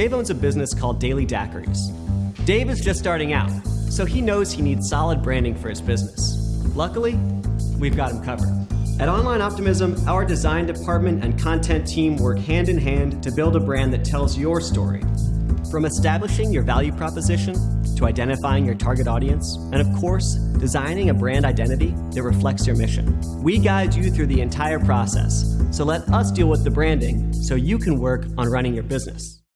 Dave owns a business called Daily Daiquiris. Dave is just starting out, so he knows he needs solid branding for his business. Luckily, we've got him covered. At Online Optimism, our design department and content team work hand in hand to build a brand that tells your story. From establishing your value proposition to identifying your target audience, and of course, designing a brand identity that reflects your mission. We guide you through the entire process, so let us deal with the branding so you can work on running your business.